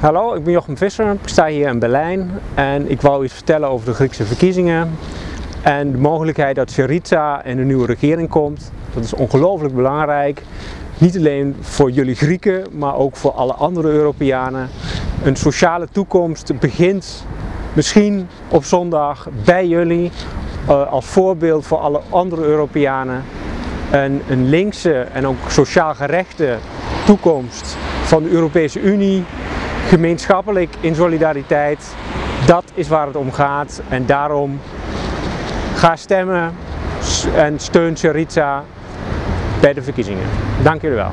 Hallo, ik ben Jochem Visser, ik sta hier in Berlijn en ik wou iets vertellen over de Griekse verkiezingen en de mogelijkheid dat Syriza in de nieuwe regering komt. Dat is ongelooflijk belangrijk, niet alleen voor jullie Grieken, maar ook voor alle andere Europeanen. Een sociale toekomst begint misschien op zondag bij jullie uh, als voorbeeld voor alle andere Europeanen. Een, een linkse en ook sociaal gerechte toekomst van de Europese Unie gemeenschappelijk in solidariteit. Dat is waar het om gaat en daarom ga stemmen en steun Syriza bij de verkiezingen. Dank jullie wel.